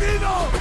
Latino!